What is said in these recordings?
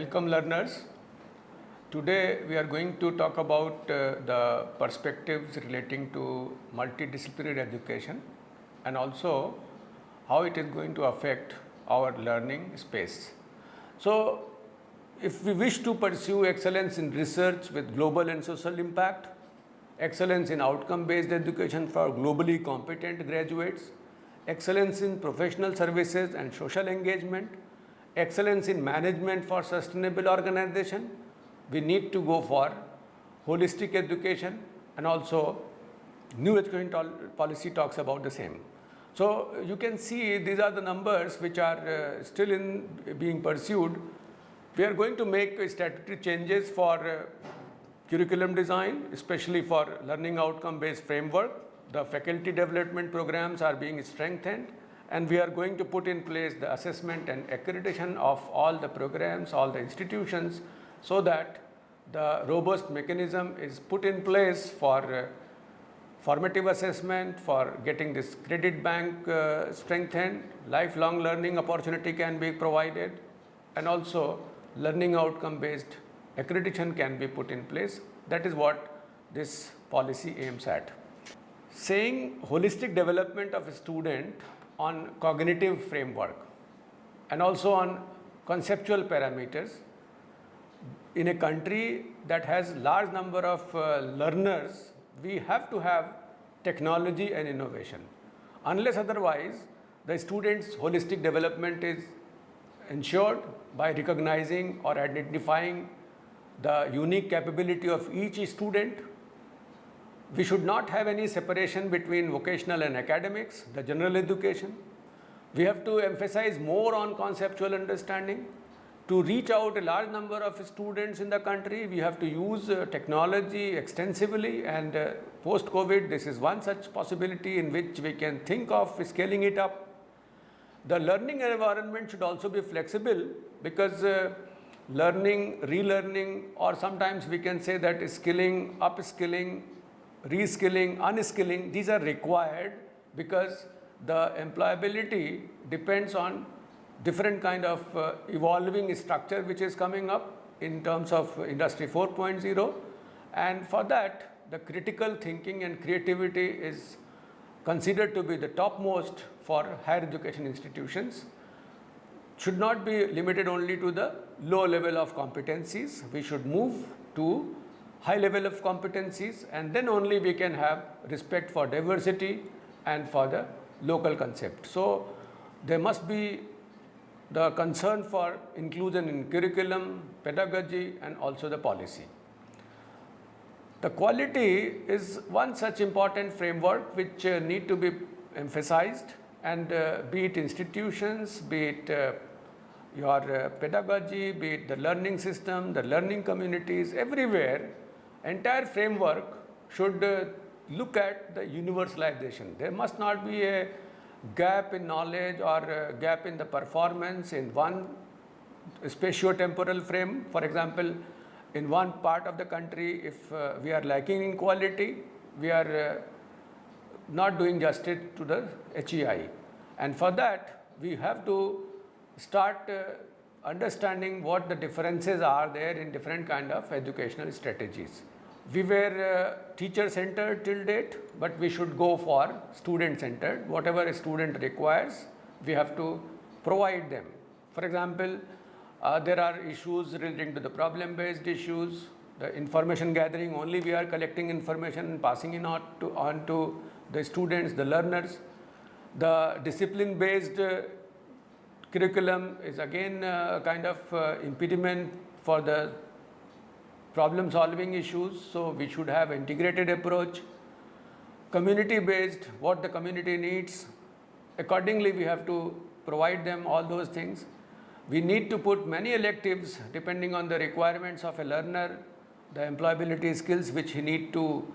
Welcome learners. Today we are going to talk about uh, the perspectives relating to multidisciplinary education and also how it is going to affect our learning space. So if we wish to pursue excellence in research with global and social impact, excellence in outcome based education for globally competent graduates, excellence in professional services and social engagement, excellence in management for sustainable organization, we need to go for holistic education and also new education policy talks about the same. So you can see these are the numbers which are uh, still in being pursued. We are going to make statutory changes for uh, curriculum design, especially for learning outcome based framework. The faculty development programs are being strengthened and we are going to put in place the assessment and accreditation of all the programs, all the institutions so that the robust mechanism is put in place for uh, formative assessment, for getting this credit bank uh, strengthened, lifelong learning opportunity can be provided and also learning outcome based accreditation can be put in place. That is what this policy aims at. Saying holistic development of a student on cognitive framework and also on conceptual parameters in a country that has large number of uh, learners we have to have technology and innovation. Unless otherwise the students holistic development is ensured by recognizing or identifying the unique capability of each student we should not have any separation between vocational and academics, the general education. We have to emphasize more on conceptual understanding. To reach out a large number of students in the country, we have to use uh, technology extensively and uh, post-COVID, this is one such possibility in which we can think of scaling it up. The learning environment should also be flexible because uh, learning, relearning or sometimes we can say that skilling, upskilling reskilling, unskilling, these are required because the employability depends on different kind of uh, evolving structure which is coming up in terms of industry 4.0 and for that the critical thinking and creativity is considered to be the topmost for higher education institutions. Should not be limited only to the low level of competencies. We should move to high level of competencies and then only we can have respect for diversity and for the local concept. So, there must be the concern for inclusion in curriculum, pedagogy and also the policy. The quality is one such important framework which uh, need to be emphasized and uh, be it institutions, be it uh, your uh, pedagogy, be it the learning system, the learning communities, everywhere entire framework should uh, look at the universalization. There must not be a gap in knowledge or gap in the performance in one spatio-temporal frame. For example, in one part of the country, if uh, we are lacking in quality, we are uh, not doing justice to the HEI. And for that, we have to start uh, understanding what the differences are there in different kind of educational strategies. We were uh, teacher centered till date, but we should go for student centered. Whatever a student requires, we have to provide them. For example, uh, there are issues relating to the problem based issues, the information gathering only we are collecting information and passing it on to, on to the students, the learners. The discipline based uh, curriculum is again uh, kind of uh, impediment for the problem solving issues. So, we should have integrated approach, community based what the community needs. Accordingly, we have to provide them all those things. We need to put many electives depending on the requirements of a learner, the employability skills which he need to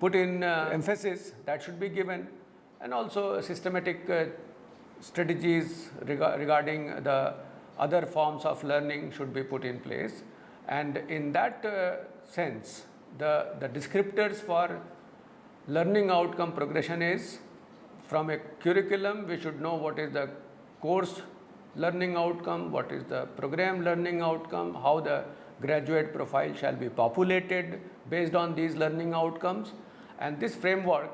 put in uh, emphasis that should be given and also systematic uh, strategies reg regarding the other forms of learning should be put in place. And in that uh, sense, the, the descriptors for learning outcome progression is from a curriculum, we should know what is the course learning outcome, what is the program learning outcome, how the graduate profile shall be populated based on these learning outcomes. And this framework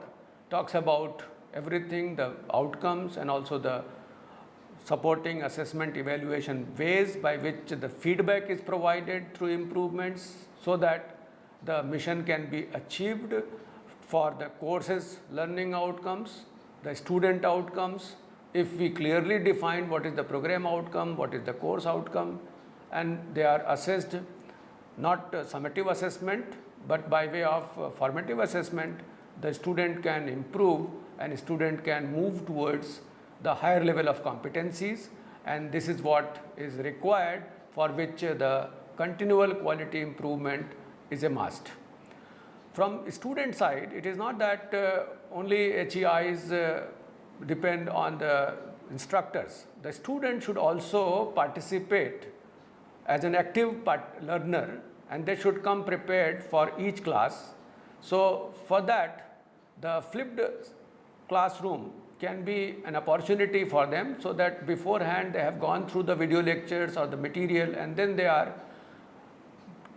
talks about everything, the outcomes and also the supporting assessment evaluation ways by which the feedback is provided through improvements so that the mission can be achieved for the courses learning outcomes, the student outcomes. If we clearly define what is the program outcome, what is the course outcome and they are assessed not summative assessment but by way of formative assessment the student can improve and student can move towards the higher level of competencies and this is what is required for which the continual quality improvement is a must. From student side, it is not that uh, only HEIs uh, depend on the instructors. The student should also participate as an active learner and they should come prepared for each class. So, for that the flipped classroom can be an opportunity for them so that beforehand they have gone through the video lectures or the material and then they are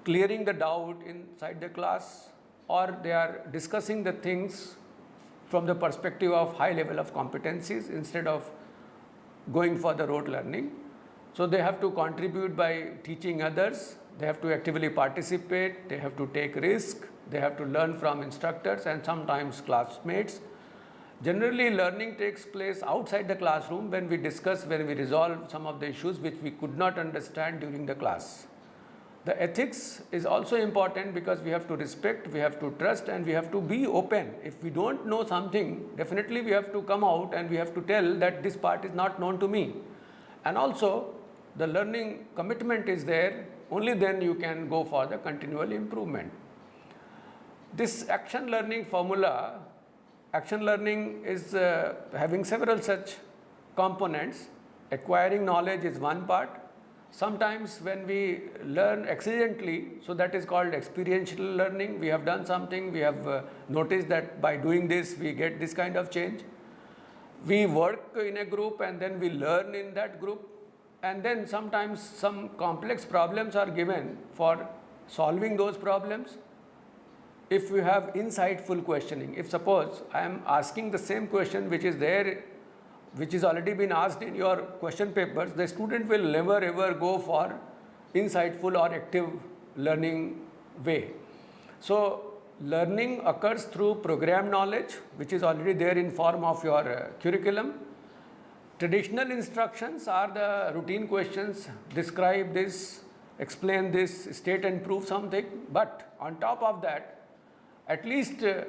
clearing the doubt inside the class or they are discussing the things from the perspective of high level of competencies instead of going for the rote learning. So, they have to contribute by teaching others, they have to actively participate, they have to take risk, they have to learn from instructors and sometimes classmates Generally, learning takes place outside the classroom when we discuss, when we resolve some of the issues which we could not understand during the class. The ethics is also important because we have to respect, we have to trust and we have to be open. If we do not know something, definitely we have to come out and we have to tell that this part is not known to me. And also the learning commitment is there, only then you can go for the continual improvement. This action learning formula Action learning is uh, having several such components. Acquiring knowledge is one part. Sometimes when we learn accidentally, so that is called experiential learning. We have done something, we have uh, noticed that by doing this, we get this kind of change. We work in a group and then we learn in that group. And then sometimes some complex problems are given for solving those problems if you have insightful questioning, if suppose I am asking the same question which is there, which is already been asked in your question papers, the student will never ever go for insightful or active learning way. So, learning occurs through program knowledge which is already there in form of your uh, curriculum. Traditional instructions are the routine questions, describe this, explain this, state and prove something, but on top of that at least uh,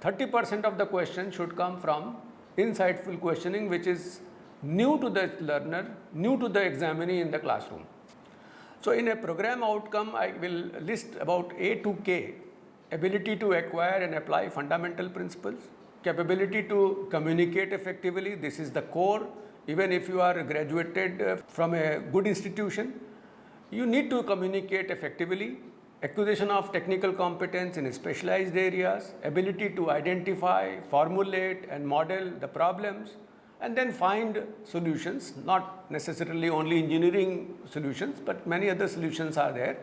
30 percent of the question should come from insightful questioning which is new to the learner, new to the examinee in the classroom. So, in a program outcome I will list about A to K ability to acquire and apply fundamental principles, capability to communicate effectively this is the core even if you are graduated uh, from a good institution you need to communicate effectively acquisition of technical competence in specialized areas, ability to identify, formulate and model the problems and then find solutions, not necessarily only engineering solutions, but many other solutions are there.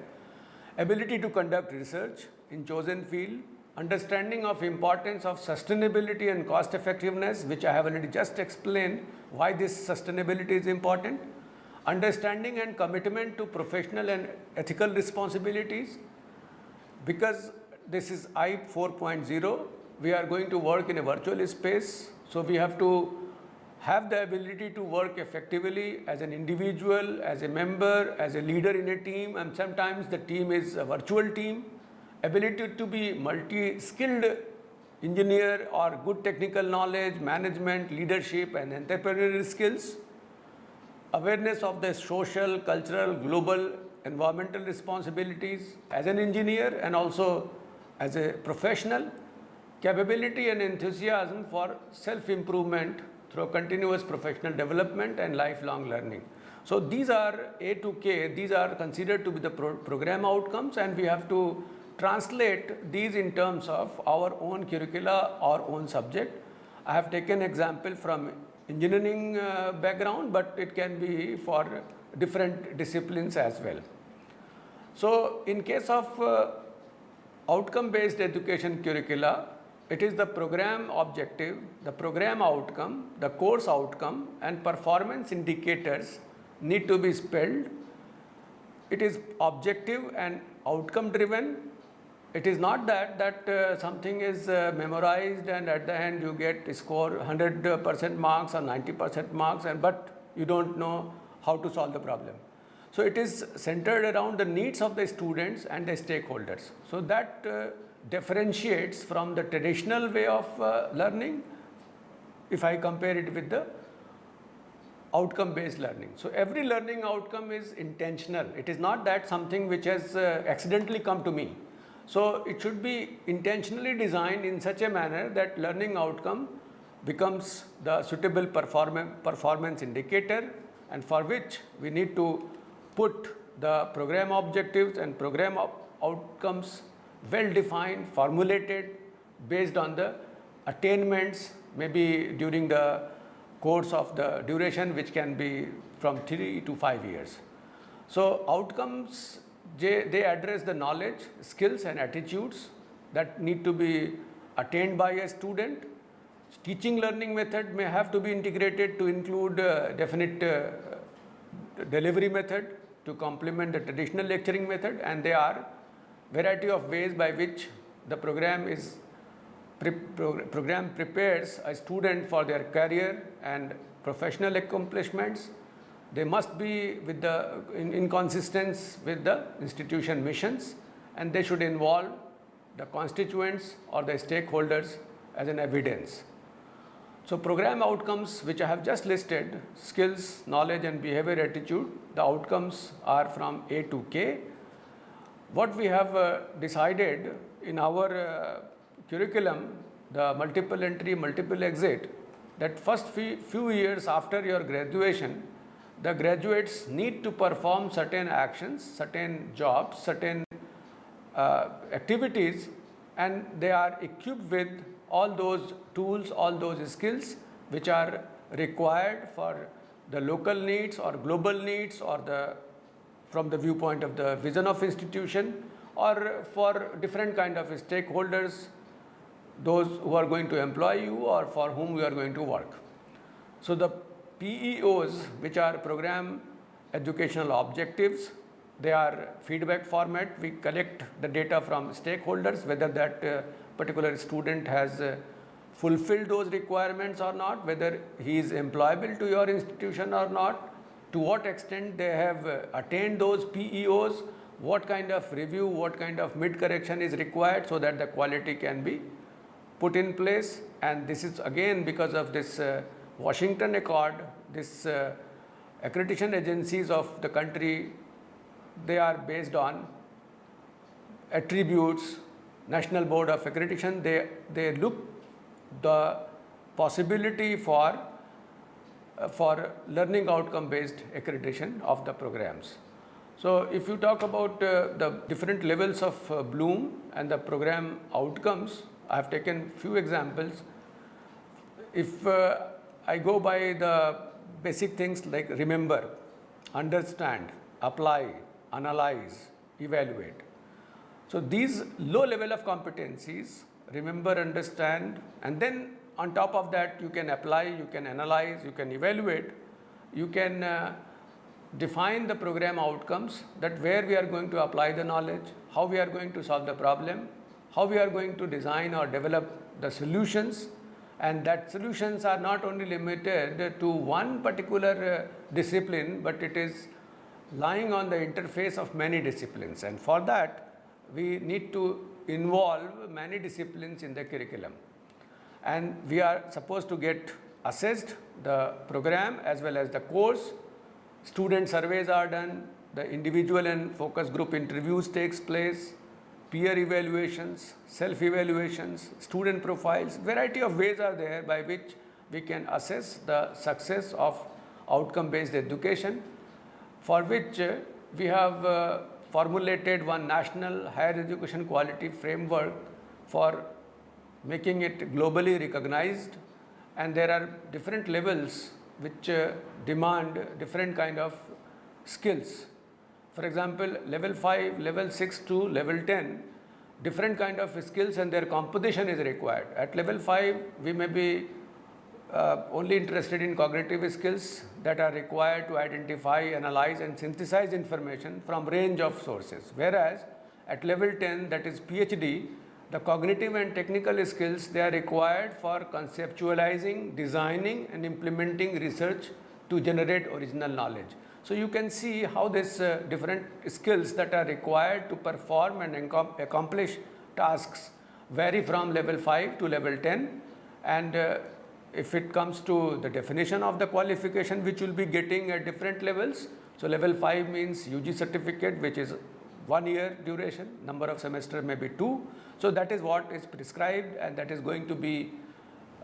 Ability to conduct research in chosen field, understanding of importance of sustainability and cost effectiveness, which I have already just explained why this sustainability is important, understanding and commitment to professional and ethical responsibilities. Because this is I 4.0, we are going to work in a virtual space. So, we have to have the ability to work effectively as an individual, as a member, as a leader in a team and sometimes the team is a virtual team. Ability to be multi-skilled engineer or good technical knowledge, management, leadership and entrepreneurial skills awareness of the social, cultural, global environmental responsibilities as an engineer and also as a professional, capability and enthusiasm for self-improvement through continuous professional development and lifelong learning. So these are A to K, these are considered to be the pro program outcomes and we have to translate these in terms of our own curricula, our own subject. I have taken example from engineering uh, background, but it can be for different disciplines as well. So, in case of uh, outcome based education curricula, it is the program objective, the program outcome, the course outcome and performance indicators need to be spelled. It is objective and outcome driven. It is not that that uh, something is uh, memorized and at the end you get score 100% marks or 90% marks and but you don't know how to solve the problem. So, it is centered around the needs of the students and the stakeholders. So, that uh, differentiates from the traditional way of uh, learning if I compare it with the outcome based learning. So, every learning outcome is intentional. It is not that something which has uh, accidentally come to me. So, it should be intentionally designed in such a manner that learning outcome becomes the suitable perform performance indicator and for which we need to put the program objectives and program outcomes well defined, formulated based on the attainments maybe during the course of the duration which can be from 3 to 5 years. So, outcomes they, address the knowledge, skills and attitudes that need to be attained by a student. Teaching learning method may have to be integrated to include uh, definite uh, delivery method to complement the traditional lecturing method and they are variety of ways by which the program is pre program prepares a student for their career and professional accomplishments. They must be with the in, in with the institution missions and they should involve the constituents or the stakeholders as an evidence. So, program outcomes which I have just listed skills, knowledge and behavior attitude the outcomes are from A to K what we have uh, decided in our uh, curriculum, the multiple entry, multiple exit, that first few years after your graduation, the graduates need to perform certain actions, certain jobs, certain uh, activities and they are equipped with all those tools, all those skills which are required for the local needs or global needs or the from the viewpoint of the vision of institution or for different kind of stakeholders, those who are going to employ you or for whom we are going to work. So, the PEOs which are program educational objectives, they are feedback format, we collect the data from stakeholders whether that uh, particular student has uh, fulfilled those requirements or not, whether he is employable to your institution or not, to what extent they have uh, attained those PEOs, what kind of review, what kind of mid correction is required so that the quality can be put in place. And this is again because of this uh, Washington Accord, this uh, accreditation agencies of the country, they are based on attributes, National Board of Accreditation, they, they look the possibility for uh, for learning outcome based accreditation of the programs. So, if you talk about uh, the different levels of uh, Bloom and the program outcomes, I have taken few examples. If uh, I go by the basic things like remember, understand, apply, analyze, evaluate. So, these low level of competencies, remember, understand and then on top of that you can apply, you can analyze, you can evaluate, you can uh, define the program outcomes that where we are going to apply the knowledge, how we are going to solve the problem, how we are going to design or develop the solutions and that solutions are not only limited to one particular uh, discipline, but it is lying on the interface of many disciplines. And for that we need to involve many disciplines in the curriculum. And we are supposed to get assessed the program as well as the course. Student surveys are done, the individual and focus group interviews takes place, peer evaluations, self-evaluations, student profiles, variety of ways are there by which we can assess the success of outcome-based education for which uh, we have uh, formulated one national higher education quality framework for making it globally recognized and there are different levels which uh, demand different kind of skills. For example, level 5, level 6 to level 10, different kind of skills and their composition is required. At level 5, we may be uh, only interested in cognitive skills that are required to identify, analyze and synthesize information from range of sources. Whereas at level 10 that is PhD, the cognitive and technical skills they are required for conceptualizing, designing and implementing research to generate original knowledge. So you can see how these uh, different skills that are required to perform and accomplish tasks vary from level 5 to level 10 and uh, if it comes to the definition of the qualification which you will be getting at different levels. So level 5 means UG certificate which is one year duration, number of semester may be two. So that is what is prescribed and that is going to be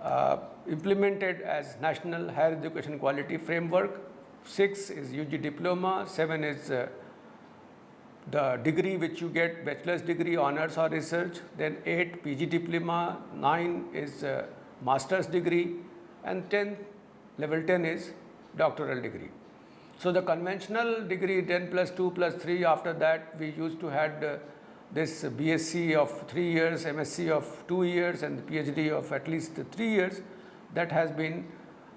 uh, implemented as National Higher Education Quality Framework. 6 is UG diploma, 7 is uh, the degree which you get bachelor's degree honors or research, then 8 PG diploma, 9 is uh, master's degree and 10 level 10 is doctoral degree. So the conventional degree 10 plus 2 plus 3 after that we used to had uh, this BSc of 3 years, MSc of 2 years and PhD of at least 3 years that has been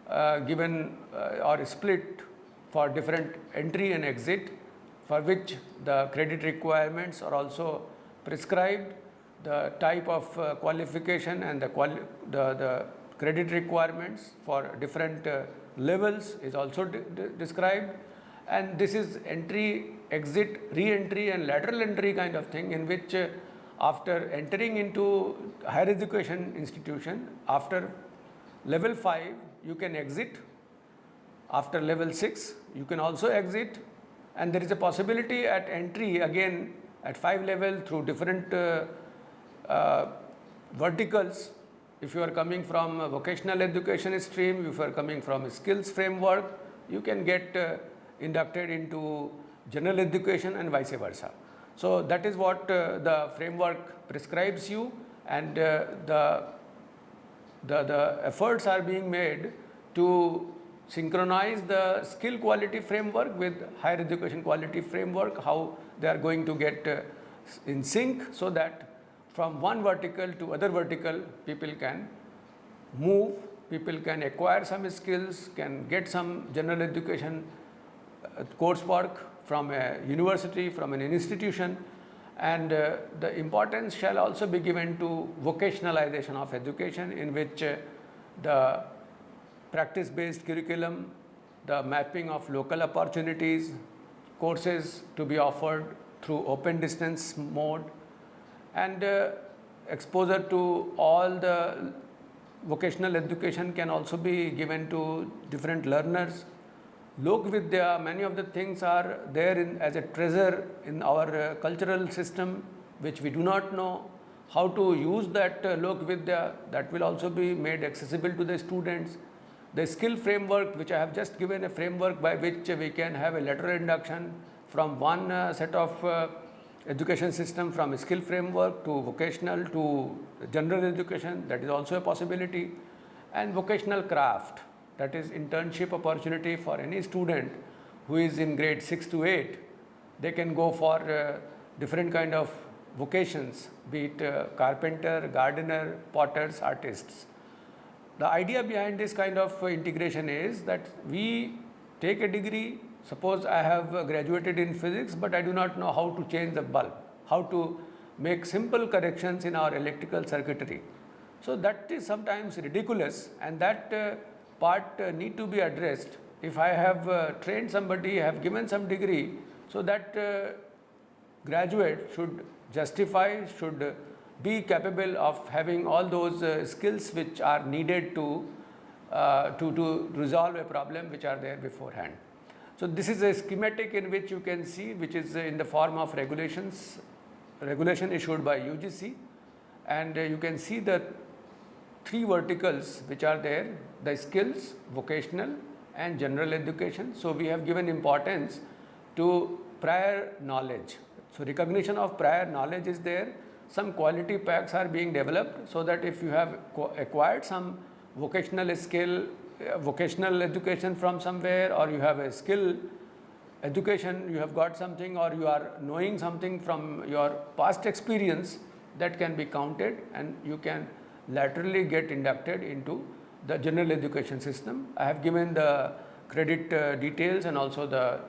uh, given uh, or split for different entry and exit for which the credit requirements are also prescribed. The type of uh, qualification and the, quali the, the credit requirements for different uh, levels is also de de described. And this is entry, exit, re-entry and lateral entry kind of thing in which uh, after entering into higher education institution, after level 5 you can exit, after level 6 you can also exit. And there is a possibility at entry again at 5 level through different uh, uh, verticals. If you are coming from vocational education stream, if you are coming from skills framework, you can get uh, inducted into general education and vice versa. So that is what uh, the framework prescribes you. And uh, the, the, the efforts are being made to synchronize the skill quality framework with higher education quality framework, how they are going to get uh, in sync so that from one vertical to other vertical people can move, people can acquire some skills, can get some general education uh, coursework from a university, from an institution. And uh, the importance shall also be given to vocationalization of education in which uh, the practice based curriculum, the mapping of local opportunities, courses to be offered through open distance mode and uh, exposure to all the vocational education can also be given to different learners. Lok Vidya, many of the things are there in, as a treasure in our uh, cultural system which we do not know how to use that uh, Lok Vidya that will also be made accessible to the students. The skill framework which I have just given a framework by which we can have a lateral induction from one uh, set of uh, education system from a skill framework to vocational to general education that is also a possibility and vocational craft that is internship opportunity for any student who is in grade 6 to 8 they can go for uh, different kind of vocations be it uh, carpenter gardener potters artists the idea behind this kind of uh, integration is that we take a degree Suppose I have uh, graduated in physics, but I do not know how to change the bulb, how to make simple corrections in our electrical circuitry. So that is sometimes ridiculous and that uh, part need to be addressed. If I have trained somebody, have given some degree, so that graduate should justify, should be capable of having all those uh, skills which are needed to, uh, to, to resolve a problem which are there beforehand. So this is a schematic in which you can see which is uh, in the form of regulations, regulation issued by UGC and you can see the three verticals which are there, the skills, vocational and general education. So we have given importance to prior knowledge. So recognition of prior knowledge is there. Some quality packs are being developed so that if you have acquired some vocational skill, uh, vocational education from somewhere or you have a skill education, you have got something or you are knowing something from your past experience that can be counted and you can laterally get inducted into the general education system. I have given the credit uh, details and also the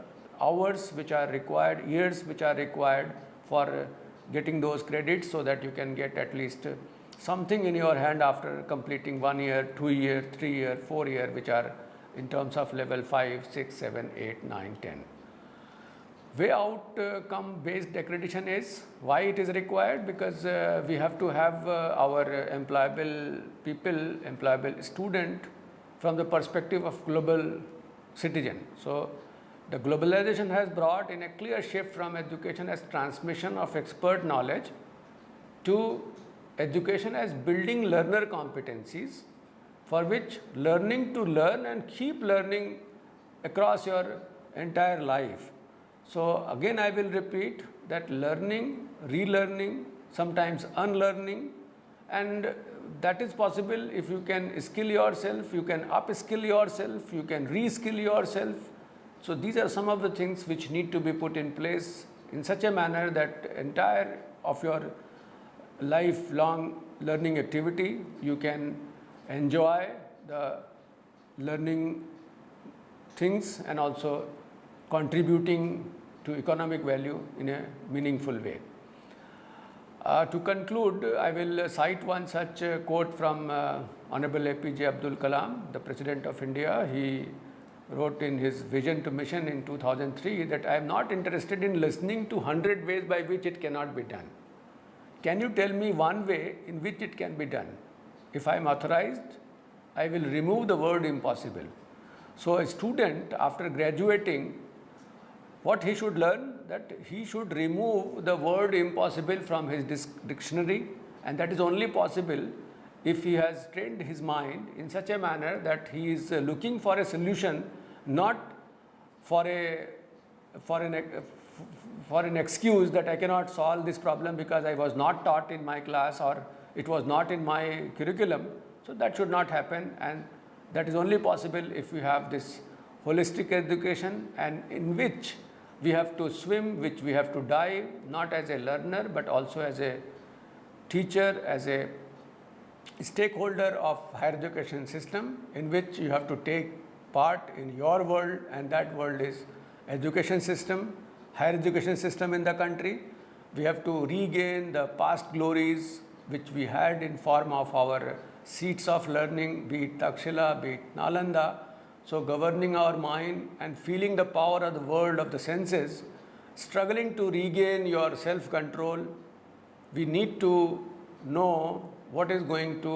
hours which are required, years which are required for uh, getting those credits so that you can get at least uh, something in your hand after completing one year, two year, three year, four year which are in terms of level 5, 6, 7, 8, 9, 10 way outcome uh, based accreditation is why it is required? Because uh, we have to have uh, our employable people employable student from the perspective of global citizen. So the globalization has brought in a clear shift from education as transmission of expert knowledge to education as building learner competencies for which learning to learn and keep learning across your entire life so, again I will repeat that learning, relearning, sometimes unlearning and that is possible if you can skill yourself, you can upskill yourself, you can reskill yourself. So, these are some of the things which need to be put in place in such a manner that entire of your lifelong learning activity you can enjoy the learning things and also contributing to economic value in a meaningful way. Uh, to conclude, I will cite one such uh, quote from uh, Honorable APJ Abdul Kalam, the President of India. He wrote in his vision to mission in 2003 that I am not interested in listening to 100 ways by which it cannot be done. Can you tell me one way in which it can be done? If I am authorized, I will remove the word impossible. So, a student after graduating what he should learn that he should remove the word impossible from his dictionary and that is only possible if he has trained his mind in such a manner that he is uh, looking for a solution not for a for an for an excuse that I cannot solve this problem because I was not taught in my class or it was not in my curriculum. So, that should not happen and that is only possible if we have this holistic education and in which we have to swim, which we have to dive, not as a learner, but also as a teacher, as a stakeholder of higher education system in which you have to take part in your world and that world is education system, higher education system in the country. We have to regain the past glories which we had in form of our seats of learning, be it Takshila, be it Nalanda, so, governing our mind and feeling the power of the world of the senses, struggling to regain your self control, we need to know what is going to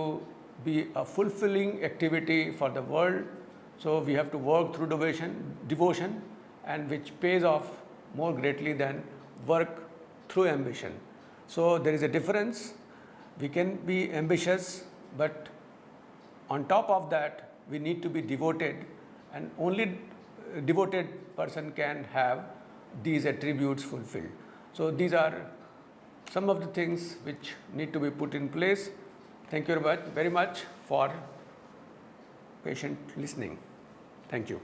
be a fulfilling activity for the world. So, we have to work through devotion, devotion and which pays off more greatly than work through ambition. So, there is a difference. We can be ambitious, but on top of that, we need to be devoted and only uh, devoted person can have these attributes fulfilled. So, these are some of the things which need to be put in place. Thank you very much, for patient listening. Thank you.